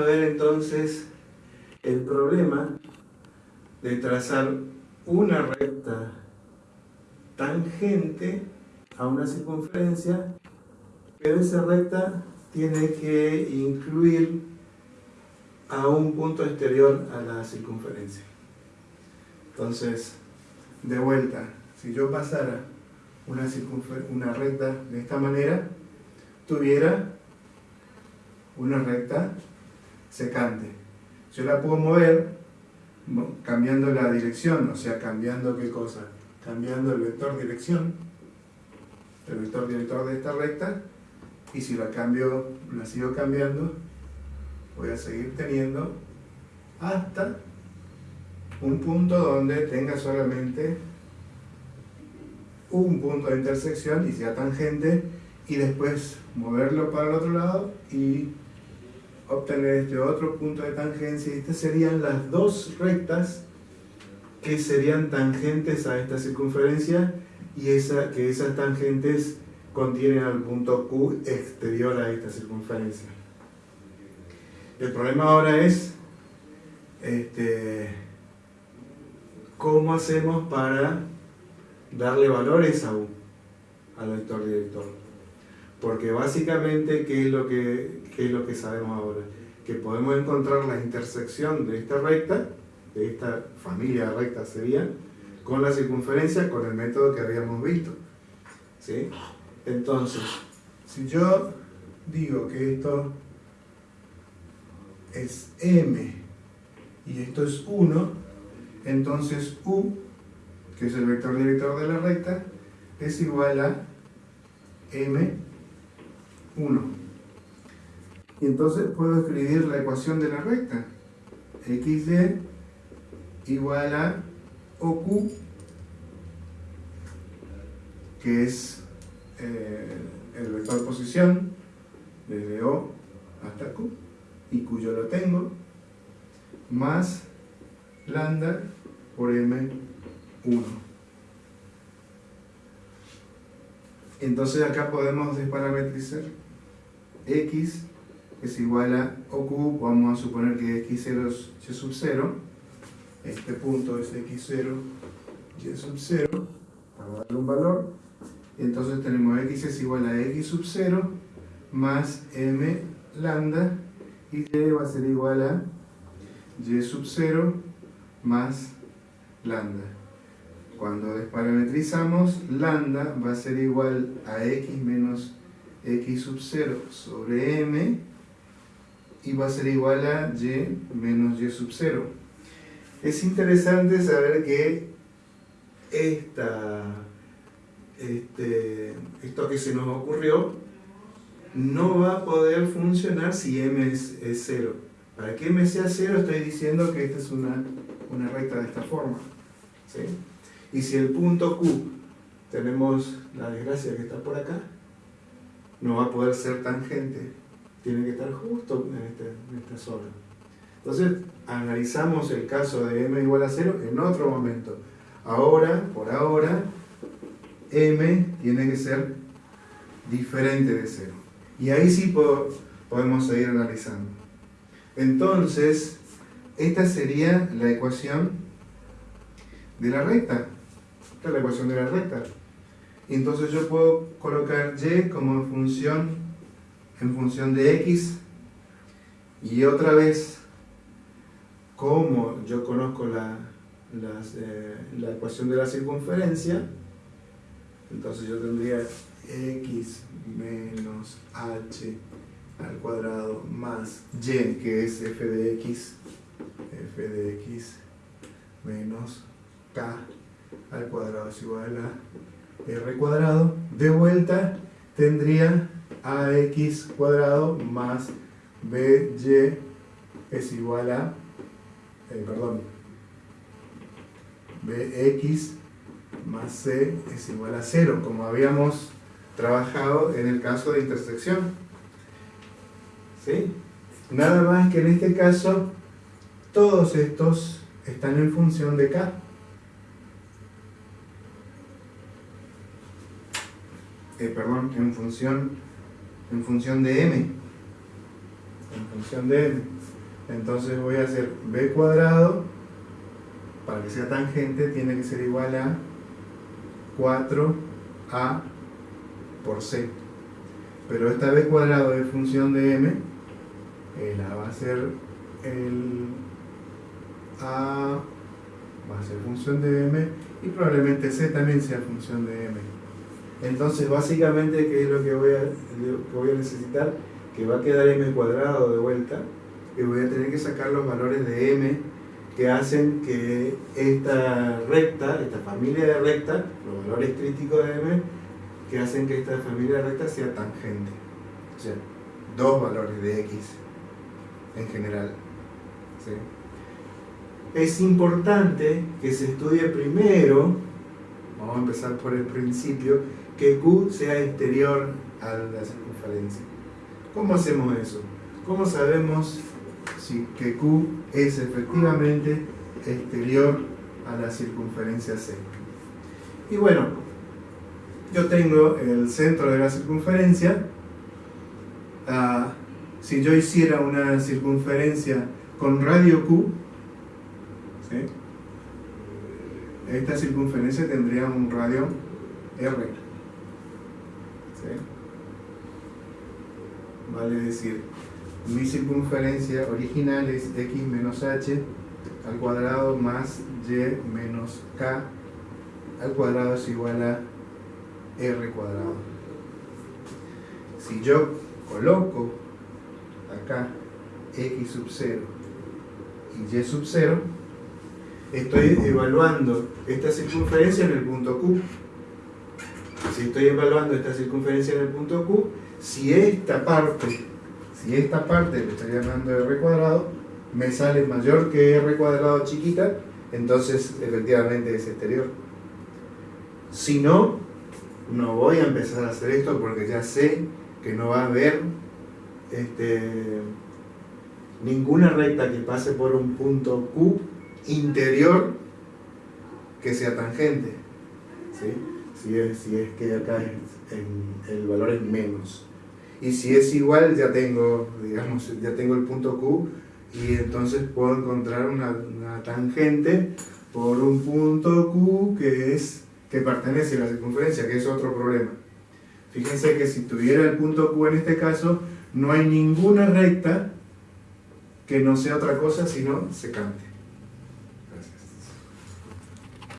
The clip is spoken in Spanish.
a ver entonces el problema de trazar una recta tangente a una circunferencia, pero esa recta tiene que incluir a un punto exterior a la circunferencia. Entonces, de vuelta, si yo pasara una, una recta de esta manera, tuviera una recta secante. Yo la puedo mover cambiando la dirección, o sea, cambiando qué cosa, cambiando el vector dirección, el vector director de esta recta, y si la cambio, la sigo cambiando, voy a seguir teniendo hasta un punto donde tenga solamente un punto de intersección y sea tangente y después moverlo para el otro lado y obtener este otro punto de tangencia. Estas serían las dos rectas que serían tangentes a esta circunferencia y esa, que esas tangentes contienen al punto Q exterior a esta circunferencia. El problema ahora es este, cómo hacemos para darle valores a U, al vector director. Porque básicamente, ¿qué es, lo que, ¿qué es lo que sabemos ahora? Que podemos encontrar la intersección de esta recta, de esta familia de rectas sería, con la circunferencia con el método que habíamos visto. ¿Sí? Entonces, si yo digo que esto es m y esto es 1, entonces u, que es el vector director de la recta, es igual a m1. Y entonces puedo escribir la ecuación de la recta. xy igual a oq, que es eh, el vector posición, desde O hasta Q, y cuyo lo tengo, más lambda por m1. Entonces acá podemos desparametrizar x es igual a OQ, vamos a suponer que x0 es y sub 0, este punto es x0 y sub 0, para darle un valor, entonces tenemos x es igual a x sub 0 más m lambda y y va a ser igual a y sub 0 más lambda. Cuando desparametrizamos, lambda va a ser igual a x menos x sub 0 sobre m y va a ser igual a y menos y sub 0. Es interesante saber que esta, este, esto que se nos ocurrió no va a poder funcionar si m es, es 0 para que m sea 0 estoy diciendo que esta es una, una recta de esta forma. ¿sí? Y si el punto Q tenemos la desgracia que está por acá, no va a poder ser tangente. Tiene que estar justo en, este, esta zona. Entonces, analizamos el caso de m igual a 0 en otro momento. Ahora, por ahora, m tiene que ser diferente de 0. Y ahí sí podemos seguir analizando. Entonces, esta sería la ecuación de la recta. Esta es la ecuación de la recta. Entonces yo puedo colocar y como función, en función de x. Y otra vez, como yo conozco la, eh, la ecuación de la circunferencia, entonces yo tendría x menos h al cuadrado más y, que es f de x, f de x menos k al cuadrado es igual a r cuadrado. De vuelta tendría ax cuadrado más by es igual a, eh, perdón, bx más c es igual a 0, como habíamos trabajado en el caso de intersección. ¿Sí? Nada más que en este caso, todos estos están en función de K. Eh, perdón, en función, en función de M. en función de m. Entonces voy a hacer b cuadrado, para que sea tangente, tiene que ser igual a 4a por c. Pero esta b cuadrado es función de m, eh, la va a ser el a va a ser función de m y probablemente c también sea función de m. Entonces básicamente, ¿qué es lo que voy a, voy a necesitar? Que va a quedar m cuadrado de vuelta y voy a tener que sacar los valores de m que hacen que esta recta, esta familia de recta, los valores críticos de m, que hacen que esta familia de recta sea tangente. O sea, dos valores de x en general. ¿sí? Es importante que se estudie primero, vamos a empezar por el principio, que Q sea exterior a la circunferencia. ¿Cómo hacemos eso? ¿Cómo sabemos si que Q es efectivamente exterior a la circunferencia C? Y bueno, yo tengo el centro de la circunferencia. Ah, si yo hiciera una circunferencia con radio Q, esta circunferencia tendría un radio R. Vale decir, mi circunferencia original es x menos h al cuadrado más y menos k al cuadrado es igual a r cuadrado. Si yo coloco acá x sub 0 y y sub 0, estoy evaluando esta circunferencia en el punto Q si estoy evaluando esta circunferencia en el punto Q, si esta parte, si esta parte le estoy llamando r cuadrado, me sale mayor que r cuadrado chiquita, entonces efectivamente es exterior. Si no, no voy a empezar a hacer esto porque ya sé que no va a haber este, ninguna recta que pase por un punto Q interior que sea tangente. ¿sí? si es, es que acá el valor es menos. Y si es igual, ya tengo, digamos, ya tengo el punto Q y entonces puedo encontrar una, tangente por un punto Q que, es, que pertenece a la circunferencia, que es otro problema. Fíjense que si tuviera el punto Q en este caso, no hay ninguna recta que no sea otra cosa sino secante.